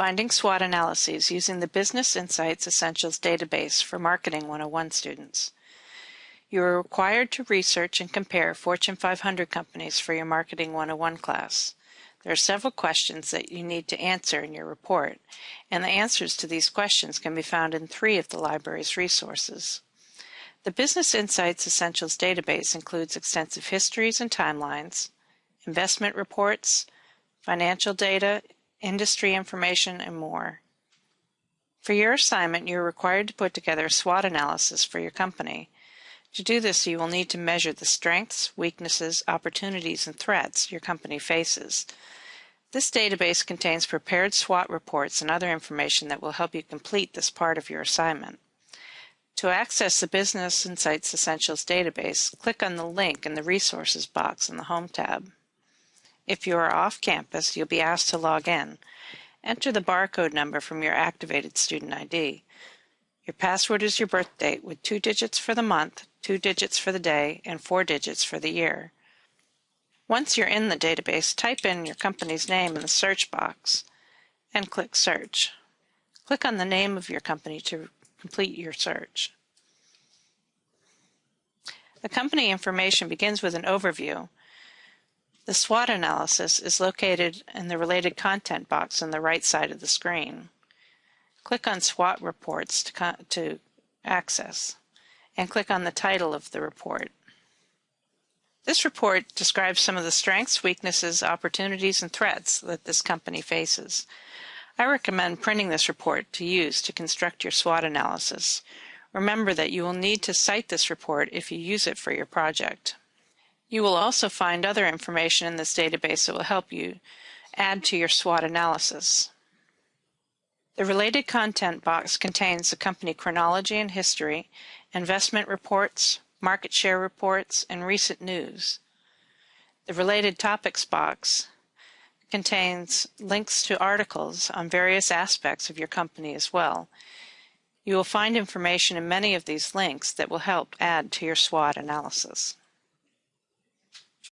Finding SWOT analyses using the Business Insights Essentials database for Marketing 101 students. You are required to research and compare Fortune 500 companies for your Marketing 101 class. There are several questions that you need to answer in your report, and the answers to these questions can be found in three of the library's resources. The Business Insights Essentials database includes extensive histories and timelines, investment reports, financial data, industry information, and more. For your assignment, you're required to put together a SWOT analysis for your company. To do this, you will need to measure the strengths, weaknesses, opportunities, and threats your company faces. This database contains prepared SWOT reports and other information that will help you complete this part of your assignment. To access the Business Insights Essentials database, click on the link in the Resources box in the Home tab. If you are off campus, you'll be asked to log in. Enter the barcode number from your activated student ID. Your password is your birth date with two digits for the month, two digits for the day, and four digits for the year. Once you're in the database, type in your company's name in the search box and click Search. Click on the name of your company to complete your search. The company information begins with an overview the SWOT analysis is located in the related content box on the right side of the screen. Click on SWOT reports to, to access and click on the title of the report. This report describes some of the strengths, weaknesses, opportunities, and threats that this company faces. I recommend printing this report to use to construct your SWOT analysis. Remember that you will need to cite this report if you use it for your project. You will also find other information in this database that will help you add to your SWOT analysis. The related content box contains the company chronology and history, investment reports, market share reports, and recent news. The related topics box contains links to articles on various aspects of your company as well. You will find information in many of these links that will help add to your SWOT analysis.